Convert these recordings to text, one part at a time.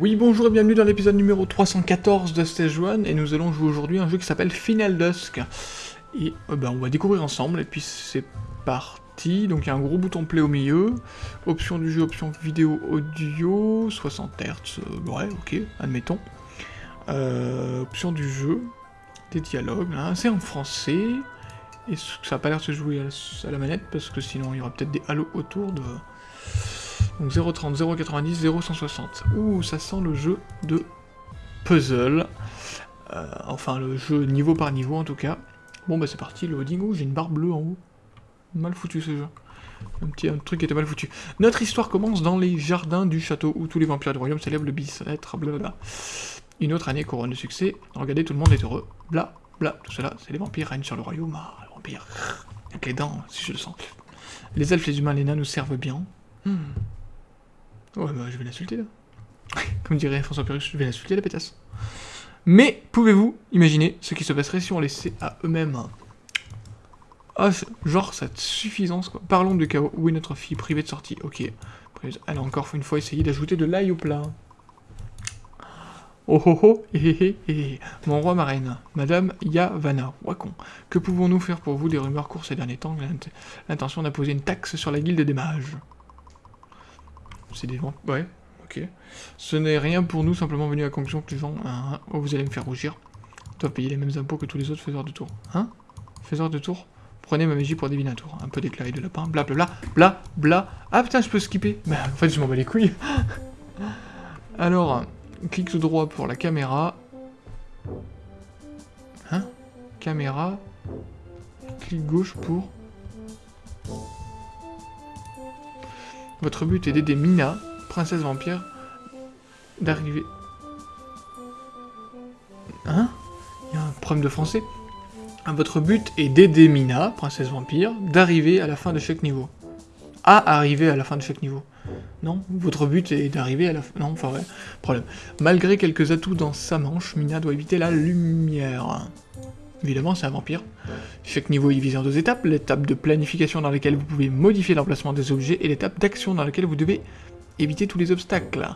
Oui, bonjour et bienvenue dans l'épisode numéro 314 de Stage 1, et nous allons jouer aujourd'hui un jeu qui s'appelle Final Dusk. Et euh, ben, on va découvrir ensemble, et puis c'est parti. Donc il y a un gros bouton play au milieu, option du jeu, option vidéo audio, 60 Hz, euh, ouais, ok, admettons. Euh, option du jeu, des dialogues, hein, c'est en français, et ça n'a pas l'air de se jouer à la, manette, parce que sinon il y aura peut-être des halos autour de... Donc 0,30, 0,90, 0,160. Ouh, ça sent le jeu de puzzle. Euh, enfin, le jeu niveau par niveau, en tout cas. Bon, bah c'est parti, loading. Ouh, j'ai une barre bleue en haut. Mal foutu, ce jeu. Un petit truc qui était mal foutu. Notre histoire commence dans les jardins du château, où tous les vampires du royaume célèbrent le bicêtre, blablabla. Une autre année couronne de succès. Regardez, tout le monde est heureux. Bla, bla, tout cela, c'est les vampires règnent sur le royaume. Ah, les vampires. Avec les dents, si je le sens. Les elfes, les humains, les nains nous servent bien. Hmm. Ouais, bah, je vais l'insulter, là. Comme dirait François Pérus, je vais l'insulter, la pétasse. Mais, pouvez-vous imaginer ce qui se passerait si on laissait à eux-mêmes... Ah, genre, cette suffisance, quoi. Parlons du chaos. Où est notre fille privée de sortie? Ok. Elle a encore une fois essayé d'ajouter de l'ail au plat. Oh oh oh, hé hé hé, mon roi, ma reine, madame Yavanna, Wakon, que pouvons-nous faire pour vous Des rumeurs courent ces derniers temps, l'intention d'imposer une taxe sur la guilde des mages. C'est des ventes. Ouais, ok. Ce n'est rien pour nous, simplement venu à la conclusion que les gens, hein, oh, vous allez me faire rougir, doivent payer les mêmes impôts que tous les autres faiseurs de tour. Hein? Faiseurs de tour Prenez ma magie pour divinatoire. Un peu d'éclairé de lapin, bla bla bla, bla bla. Ah putain, je peux skipper Mais en fait, je m'en bats les couilles. Alors, tout droit pour la caméra. Hein? Caméra. Clic gauche pour... Votre but est d'aider Mina, princesse vampire, d'arriver... Hein? Il y a un problème de français. Ah, votre but est d'aider Mina, princesse vampire, d'arriver à la fin de chaque niveau. À arriver à la fin de chaque niveau. Non Votre but est d'arriver à la. Non, enfin ouais, problème. Malgré quelques atouts dans sa manche, Mina doit éviter la lumière. Évidemment, c'est un vampire. Chaque niveau est divisé en deux étapes, l'étape de planification dans laquelle vous pouvez modifier l'emplacement des objets, et l'étape d'action dans laquelle vous devez éviter tous les obstacles.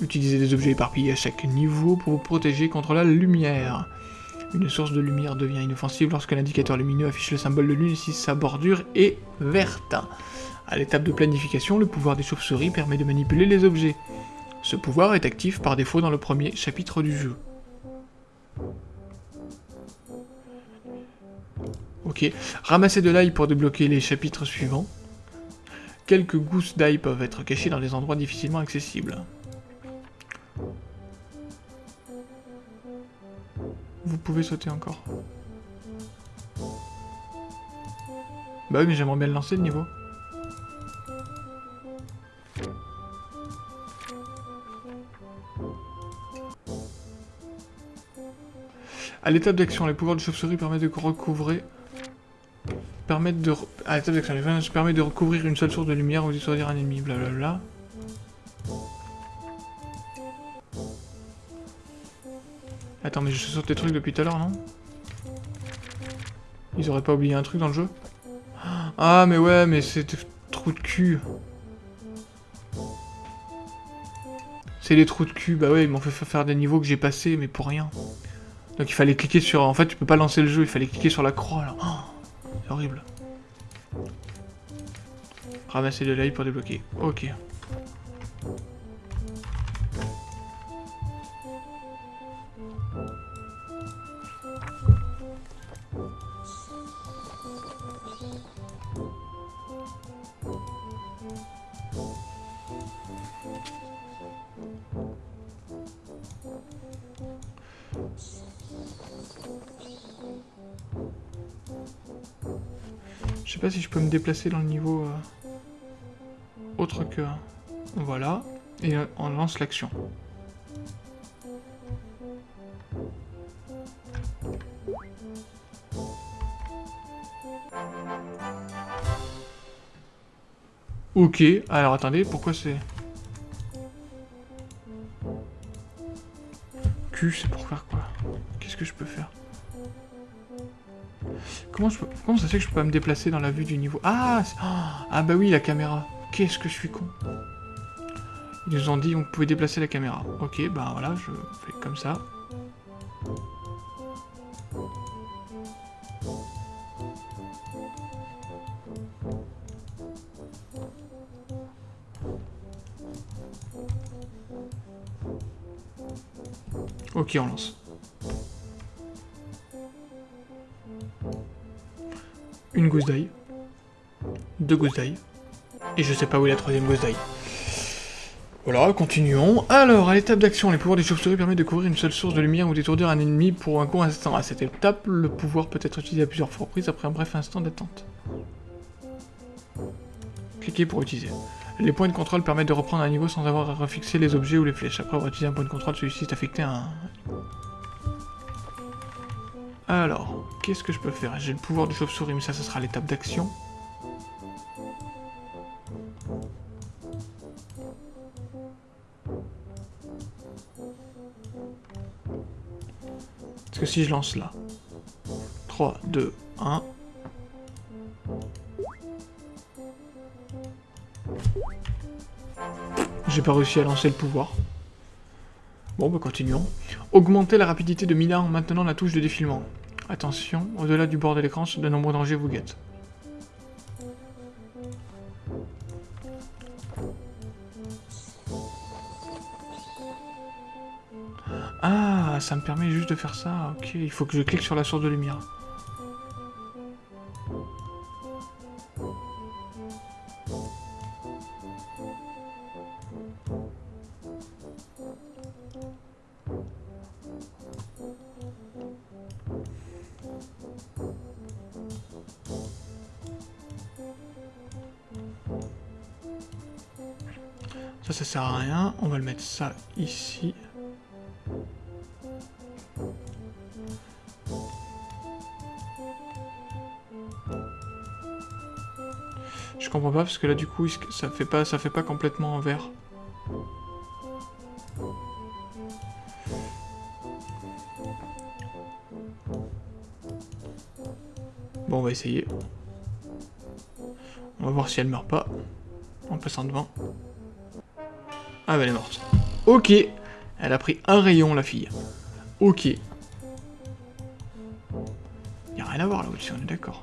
Utilisez des objets éparpillés à chaque niveau pour vous protéger contre la lumière. Une source de lumière devient inoffensive lorsque l'indicateur lumineux affiche le symbole de lune si sa bordure est verte. À l'étape de planification, le pouvoir des chauves-souris permet de manipuler les objets. Ce pouvoir est actif par défaut dans le premier chapitre du jeu. Ok. Ramasser de l'ail pour débloquer les chapitres suivants. Quelques gousses d'ail peuvent être cachées dans des endroits difficilement accessibles. Vous pouvez sauter encore. Bah oui, mais j'aimerais bien le lancer le niveau. À l'étape d'action, les pouvoirs de chauve-souris permettent de recouvrir permettre de... À l'étape d'action, les permet de recouvrir une seule source de lumière ou dissuader un ennemi, blablabla. Attends, mais je saute des trucs depuis tout à l'heure, non? Ils auraient pas oublié un truc dans le jeu? Ah, mais ouais, mais c'est trous de cul. C'est les trous de cul, bah ouais, ils m'ont fait faire des niveaux que j'ai passés, mais pour rien. Donc il fallait cliquer sur... En fait, tu peux pas lancer le jeu, il fallait cliquer sur la croix, là. Oh, c'est horrible. Ramasser de l'ail pour débloquer. Ok. Je sais pas si je peux me déplacer dans le niveau euh, autre que... Voilà. Et euh, on lance l'action. Ok, alors attendez, pourquoi c'est... Q, c'est pour faire quoi? Qu'est-ce que je peux faire? Comment, ça se fait que je peux pas me déplacer dans la vue du niveau? Ah Ah bah oui, la caméra. Qu'est-ce que je suis con. Ils nous ont dit qu'on pouvait déplacer la caméra. Ok, bah voilà, je fais comme ça. Ok, on lance. Gousse d'ail. Deux gousses d'ail. Et je sais pas où est la troisième gousse d'ail. Voilà, continuons. Alors, à l'étape d'action, les pouvoirs des chauves-souris permettent de couvrir une seule source de lumière ou d'étourdir un ennemi pour un court instant. À cette étape, le pouvoir peut être utilisé à plusieurs reprises après un bref instant d'attente. Cliquez pour utiliser. Les points de contrôle permettent de reprendre un niveau sans avoir à refixer les objets ou les flèches. Après avoir utilisé un point de contrôle, celui-ci est affecté à un... Alors, qu'est-ce que je peux faire? J'ai le pouvoir du chauve-souris, mais ça, ce sera l'étape d'action. Parce que si je lance là... 3, 2, 1... J'ai pas réussi à lancer le pouvoir. Bon, bah continuons. Augmenter la rapidité de Mina en maintenant la touche de défilement. Attention, au-delà du bord de l'écran, de nombreux dangers vous guettent. Ah, ça me permet juste de faire ça. Ok, il faut que je clique sur la source de lumière. Ça, ça sert à rien. On va le mettre ça ici. Je comprends pas parce que là du coup ça fait pas ça fait pas complètement en vert. Bon on va essayer. On va voir si elle meurt pas en passant devant. Ah bah elle est morte. Ok. Elle a pris un rayon la fille. Ok. Y a rien à voir là au-dessus, on est d'accord.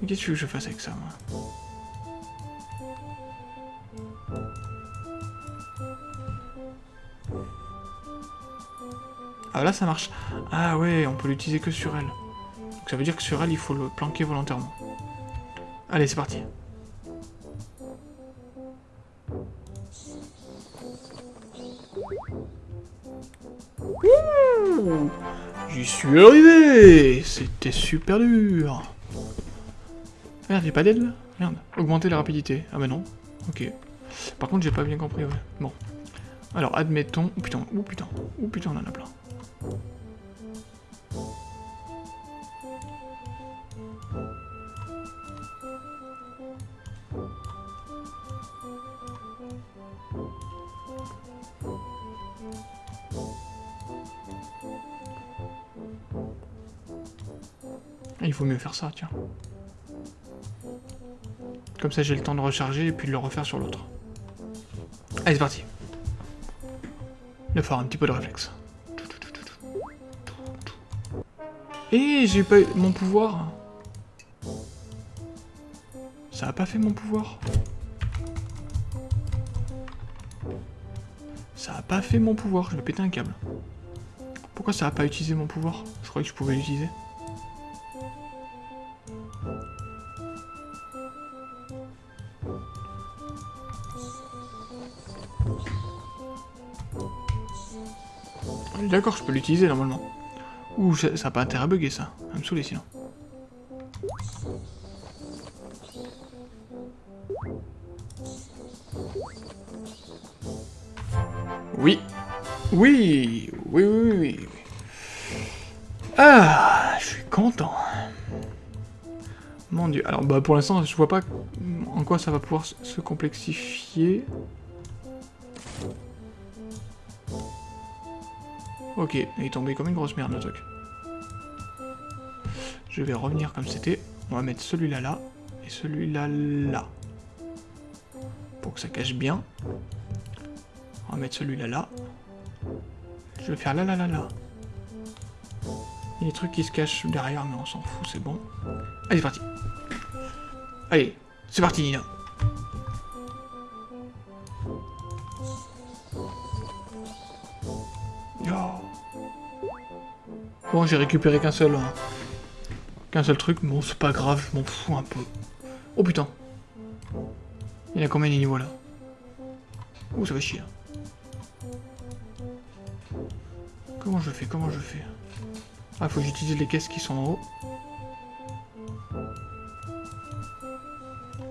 Mais qu'est-ce que je fasse avec ça, moi? Ah là ça marche. Ah ouais, on peut l'utiliser que sur elle. Donc ça veut dire que sur elle, il faut le planquer volontairement. Allez, c'est parti. J'y suis arrivé C'était super dur Merde, j'ai pas d'aide là Merde. Augmenter la rapidité. Ah bah non. Ok. Par contre, j'ai pas bien compris, ouais. Bon. Alors, admettons... Oh putain, oh putain, oh putain, on en a plein. Il faut mieux faire ça, tiens. Comme ça, j'ai le temps de recharger et puis de le refaire sur l'autre. Allez, c'est parti. Il va un petit peu de réflexe. Et j'ai pas eu mon pouvoir. Ça a pas fait mon pouvoir. Ça a pas fait mon pouvoir, je vais péter un câble. Pourquoi ça a pas utilisé mon pouvoir? Je croyais que je pouvais l'utiliser. D'accord, je peux l'utiliser normalement. Ouh, ça n'a pas intérêt à bugger ça. Ça me saouler sinon. Oui. Oui. Oui, oui, oui, oui. Ah, je suis content. Mon dieu. Alors, bah, pour l'instant, je vois pas en quoi ça va pouvoir se complexifier. Ok, il est tombé comme une grosse merde le truc. Je vais revenir comme c'était. On va mettre celui-là là, et celui-là là. Pour que ça cache bien. On va mettre celui-là là. Je vais faire là là là là. Il y a des trucs qui se cachent derrière, mais on s'en fout, c'est bon. Allez, c'est parti. Allez, c'est parti, Nina. Bon, j'ai récupéré qu'un seul... Hein. Qu'un seul truc, bon, c'est pas grave, je m'en fous un peu. Oh putain. Il y a combien de niveaux là? Oh, ça va chier. Comment je fais Comment je fais? Ah, faut que j'utilise les caisses qui sont en haut.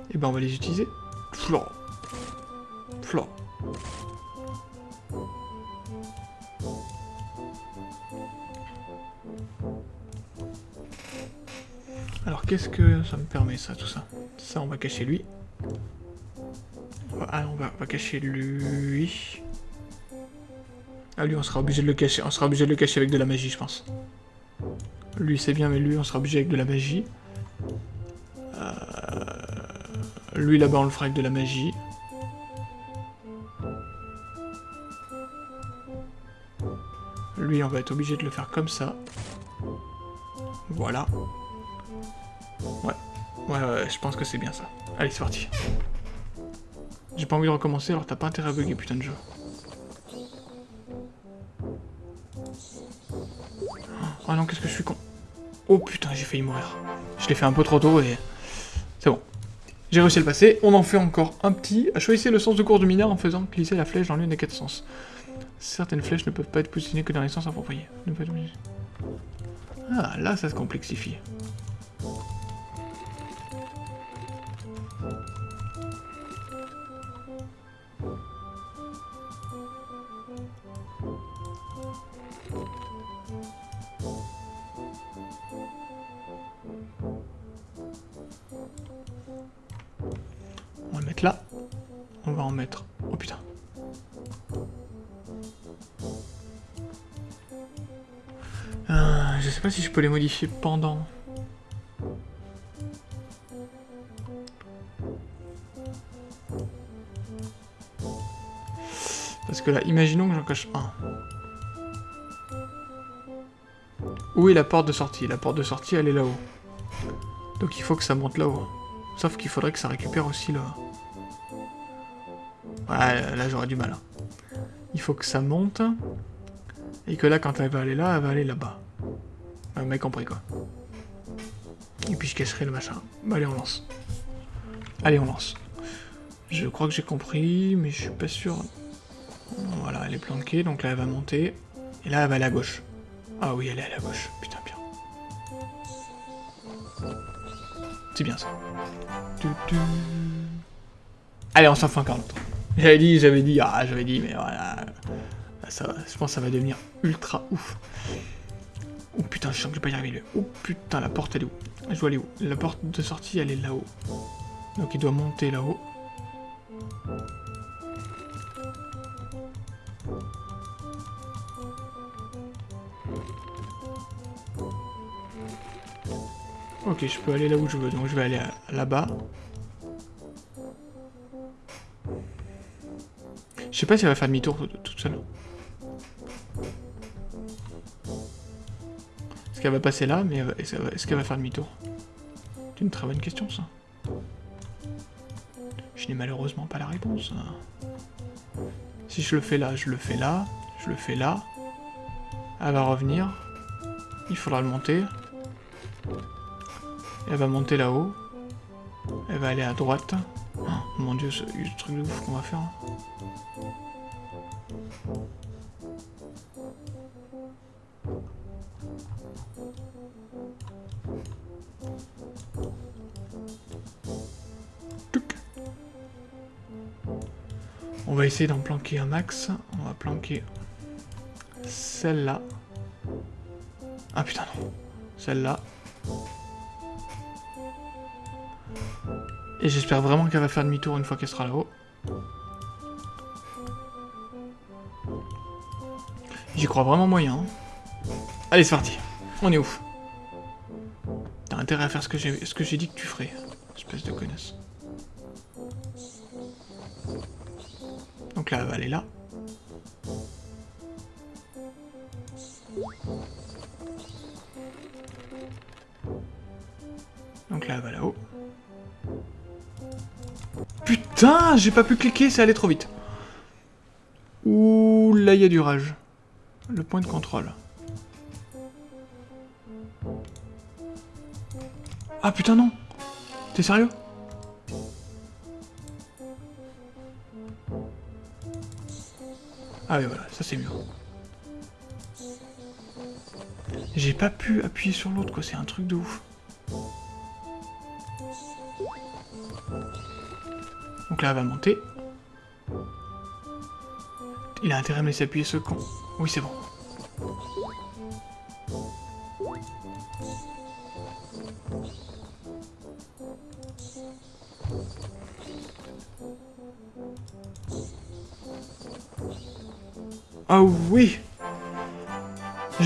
Et eh ben, on va les utiliser. Flore. Flore. Alors qu'est-ce que ça me permet ça, tout ça? Ça on va cacher lui. Ah on va, cacher lui. Ah lui on sera obligé de le cacher. On sera obligé de le cacher avec de la magie je pense. Lui c'est bien mais lui on sera obligé avec de la magie. Euh, lui là-bas on le fera avec de la magie. Lui on va être obligé de le faire comme ça. Voilà. Ouais. Ouais, ouais, je pense que c'est bien ça. Allez, c'est parti. J'ai pas envie de recommencer, alors t'as pas intérêt à bugger, putain de jeu. Oh non, qu'est-ce que je suis con. Oh putain, j'ai failli mourir. Je l'ai fait un peu trop tôt et... C'est bon. J'ai réussi à le passer. On en fait encore un petit. Choisissez le sens de course du mineur en faisant glisser la flèche dans l'une des quatre sens. Certaines flèches ne peuvent pas être positionnées que dans les sens appropriés. Ah, là, ça se complexifie. Mettre... Oh putain. Euh, je sais pas si je peux les modifier pendant. Parce que là, imaginons que j'en cache un. Où est la porte de sortie? La porte de sortie, elle est là-haut. Donc il faut que ça monte là-haut. Sauf qu'il faudrait que ça récupère aussi là. Ouais, là j'aurais du mal. Hein. Il faut que ça monte. Et que là, quand elle va aller là, elle va aller là-bas. Vous m'avez compris quoi. Et puis je cacherai le machin. Bah allez, on lance. Allez, on lance. Je crois que j'ai compris, mais je suis pas sûr. Voilà, elle est planquée, donc là elle va monter. Et là elle va aller à gauche. Ah oui, elle est à la gauche. Putain, bien. C'est bien ça. Allez, on s'en fout encore longtemps. J'avais dit, j'avais dit, ah, j'avais dit, mais voilà. Ça, je pense que ça va devenir ultra ouf. Oh putain, je sens que je vais pas y arriver. Oh putain, la porte elle est où? Je dois aller où? La porte de sortie elle est là-haut. Donc il doit monter là-haut. Ok, je peux aller là où je veux, donc je vais aller là-bas. Je sais pas si elle va faire demi-tour toute seule. Est-ce qu'elle va passer là, mais est-ce qu'elle va, faire demi-tour? C'est une très bonne question, ça. Je n'ai malheureusement pas la réponse. Si je le fais là, je le fais là, je le fais là. Elle va revenir. Il faudra le monter. Elle va monter là-haut. Elle va aller à droite. Oh, mon dieu, c'est le truc de ouf qu'on va faire. Essayer d'en planquer un max. On va planquer celle-là. Ah putain non. Celle-là. Et j'espère vraiment qu'elle va faire demi-tour une fois qu'elle sera là-haut. J'y crois vraiment moyen. hein. Allez, c'est parti. On est où? T'as intérêt à faire ce que j'ai dit que tu ferais. Espèce de connasse. Donc là, elle aller là. Donc là, va là-haut. Putain, j'ai pas pu cliquer, c'est allé trop vite. Ouh, là, il y a du rage. Le point de contrôle. Ah putain, non T'es sérieux? Ah oui, voilà, ça c'est mieux. J'ai pas pu appuyer sur l'autre, quoi, c'est un truc de ouf. Donc là, elle va monter. Il a intérêt à me laisser appuyer ce con. Oui, c'est bon.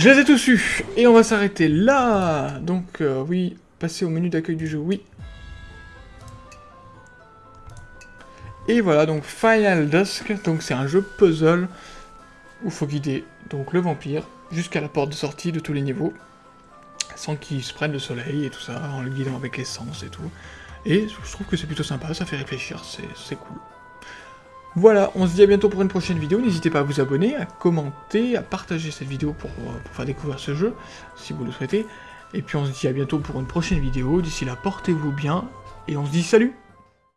Je les ai tous eus Et on va s'arrêter là Donc, euh, oui, passer au menu d'accueil du jeu, oui. Et voilà, donc Final Dusk, donc c'est un jeu puzzle où faut guider donc le vampire jusqu'à la porte de sortie de tous les niveaux, sans qu'il se prenne le soleil et tout ça, en le guidant avec l'essence et tout. Et je trouve que c'est plutôt sympa, ça fait réfléchir, c'est cool. Voilà, on se dit à bientôt pour une prochaine vidéo, n'hésitez pas à vous abonner, à commenter, à partager cette vidéo pour, euh, pour faire découvrir ce jeu, si vous le souhaitez. Et puis on se dit à bientôt pour une prochaine vidéo, d'ici là portez-vous bien, et on se dit salut